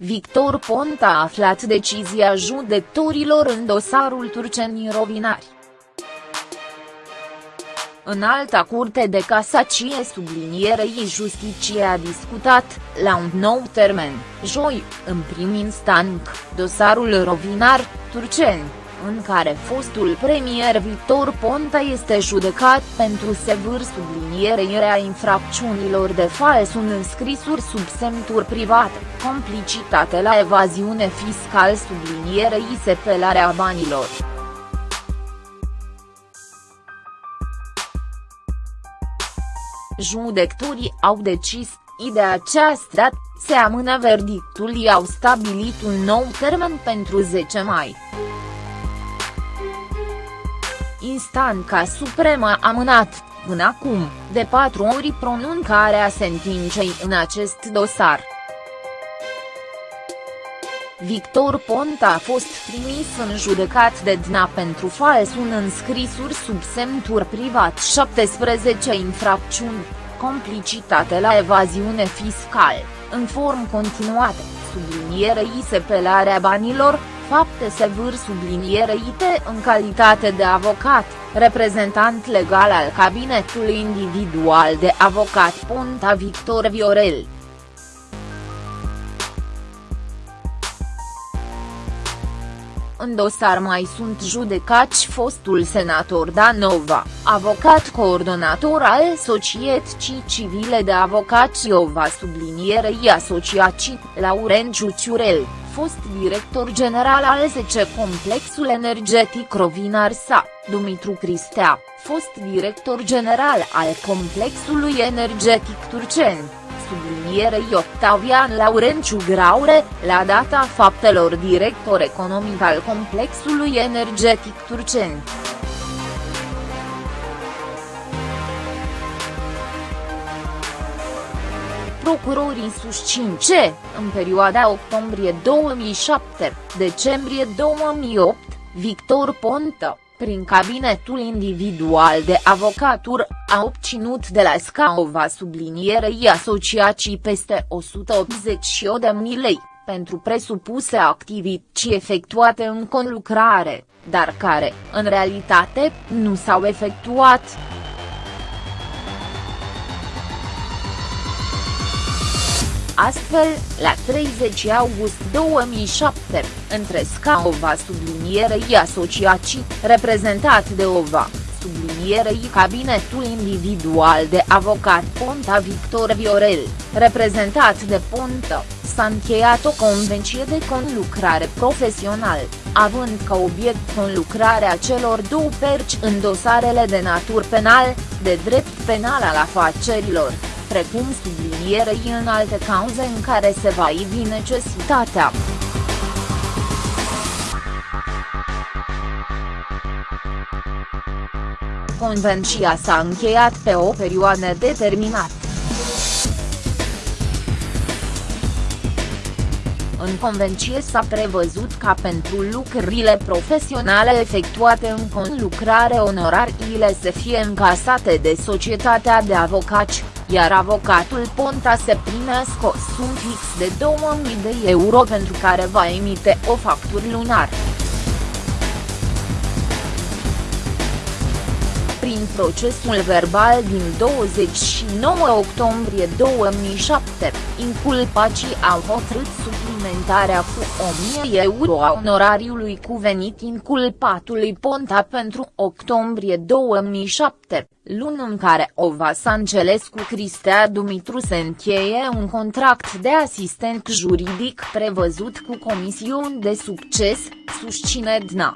Victor Ponta a aflat decizia judecătorilor în dosarul turcenii rovinari. În alta curte de casacie sublinierei justiție a discutat, la un nou termen, joi, în prim instant, dosarul rovinar, turceni în care fostul premier Victor Ponta este judecat pentru sevâr sublinierea infracțiunilor de fals în înscrisuri sub semnuri private, complicitate la evaziune fiscal sublinierei sepelarea banilor. Judecătorii au decis, de aceasta, se amână verdictul i-au stabilit un nou termen pentru 10 mai. Instanța Supremă a amânat, până acum, de patru ori pronuncarea sentinței în acest dosar. Victor Ponta a fost trimis în judecat de DNA pentru fals un înscrisuri sub semnuri privat 17 infracțiuni, complicitate la evaziune fiscală, în form continuate, sublinierei sepelarea banilor, fapte sevâr subliniereite în calitate de avocat, reprezentant legal al cabinetului individual de avocat Ponta Victor Viorel. În dosar mai sunt judecați fostul senator Danova, avocat coordonator al Societății Civile de Avocați Iova sublinierei asociații, Laurențiu Ciurel fost director general al 10 Complexul Energetic Rovinar Sa, Dumitru Cristea, fost director general al Complexului Energetic Turceni, sublinierei Octavian Laurenciu Graure, la data faptelor director economic al Complexului Energetic Turceni. Procurorii susțin ce, în perioada octombrie 2007-decembrie 2008, Victor Ponta, prin cabinetul individual de avocatură, a obținut de la Scaova sublinierei asociații peste 188 de mii lei, pentru presupuse activități efectuate în conlucrare, dar care, în realitate, nu s-au efectuat. Astfel, la 30 august 2007, între Scaova sublinierei asociații, reprezentat de OVA, sublinierei cabinetul individual de avocat Ponta Victor Viorel, reprezentat de Ponta, s-a încheiat o convenție de conlucrare profesional, având ca obiect conlucrarea celor două perci în dosarele de natur penal, de drept penal al afacerilor precum sublinierei în alte cauze în care se va ivi necesitatea. Convenția s-a încheiat pe o perioadă determinată. În convenție s-a prevăzut ca pentru lucrurile profesionale efectuate în conlucrare onorariile să fie încasate de societatea de avocați, iar avocatul Ponta se primească o sum fix de 2000 de euro pentru care va emite o factură lunar. Procesul verbal din 29 octombrie 2007, inculpacii au hotărât suplimentarea cu 1000 euro a onorariului cuvenit inculpatului Ponta pentru octombrie 2007, luni în care Ova Sancelescu Cristea Dumitru se încheie un contract de asistent juridic prevăzut cu comisiuni de succes, susține DNA.